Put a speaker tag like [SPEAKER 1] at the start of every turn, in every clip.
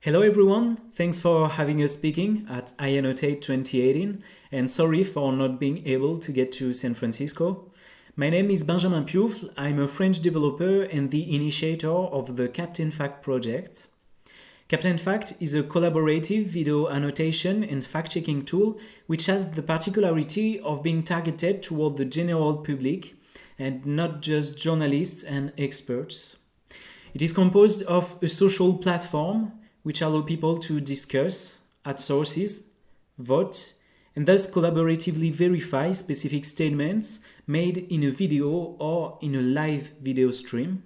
[SPEAKER 1] Hello everyone, thanks for having us speaking at iAnnotate 2018 and sorry for not being able to get to San Francisco. My name is Benjamin Piouffle, I'm a French developer and the initiator of the Captain Fact project. Captain Fact is a collaborative video annotation and fact-checking tool which has the particularity of being targeted toward the general public and not just journalists and experts. It is composed of a social platform which allow people to discuss, add sources, vote, and thus collaboratively verify specific statements made in a video or in a live video stream.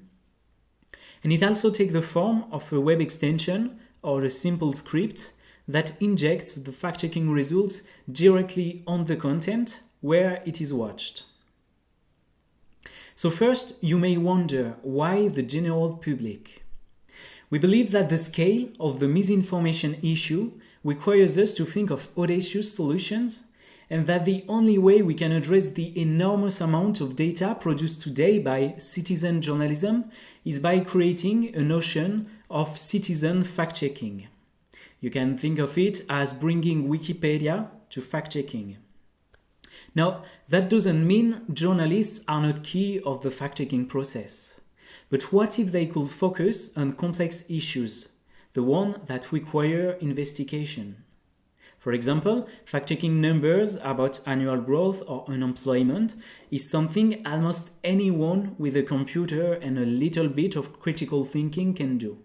[SPEAKER 1] And it also takes the form of a web extension or a simple script that injects the fact-checking results directly on the content where it is watched. So first, you may wonder why the general public? We believe that the scale of the misinformation issue requires us to think of audacious solutions and that the only way we can address the enormous amount of data produced today by citizen journalism is by creating a notion of citizen fact-checking. You can think of it as bringing Wikipedia to fact-checking. Now, that doesn't mean journalists are not key of the fact-checking process. But what if they could focus on complex issues, the one that require investigation? For example, fact-checking numbers about annual growth or unemployment is something almost anyone with a computer and a little bit of critical thinking can do.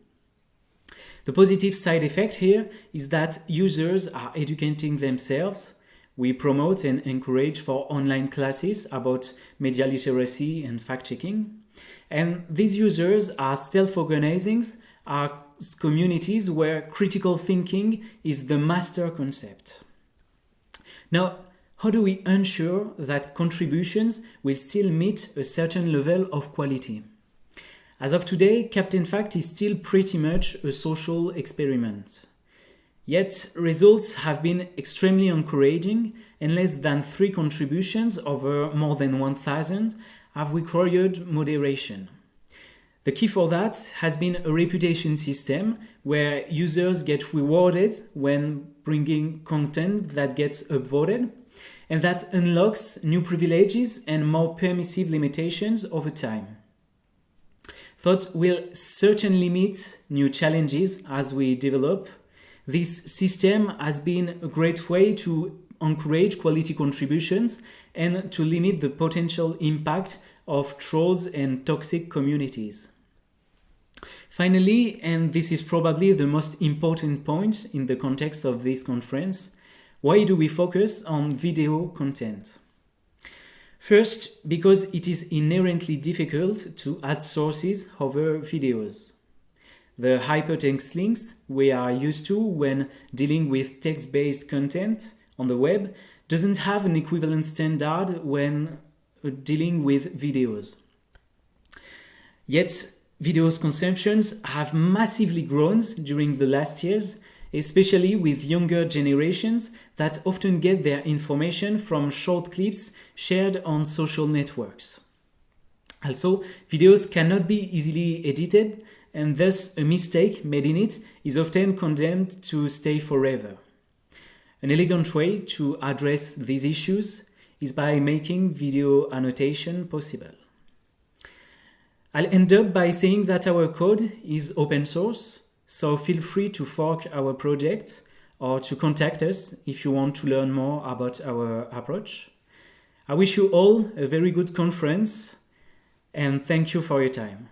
[SPEAKER 1] The positive side effect here is that users are educating themselves. We promote and encourage for online classes about media literacy and fact-checking. And these users are self-organizing, are communities where critical thinking is the master concept. Now, how do we ensure that contributions will still meet a certain level of quality? As of today, Captain Fact is still pretty much a social experiment. Yet, results have been extremely encouraging and less than three contributions over more than 1,000 have required moderation. The key for that has been a reputation system where users get rewarded when bringing content that gets upvoted and that unlocks new privileges and more permissive limitations over time. Thought will certainly meet new challenges as we develop. This system has been a great way to encourage quality contributions and to limit the potential impact of trolls and toxic communities. Finally, and this is probably the most important point in the context of this conference, why do we focus on video content? First, because it is inherently difficult to add sources over videos. The hypertext links we are used to when dealing with text-based content on the web doesn't have an equivalent standard when dealing with videos. Yet, videos consumptions have massively grown during the last years, especially with younger generations that often get their information from short clips shared on social networks. Also, videos cannot be easily edited, and thus a mistake made in it is often condemned to stay forever. An elegant way to address these issues is by making video annotation possible. I'll end up by saying that our code is open source, so feel free to fork our project or to contact us if you want to learn more about our approach. I wish you all a very good conference and thank you for your time.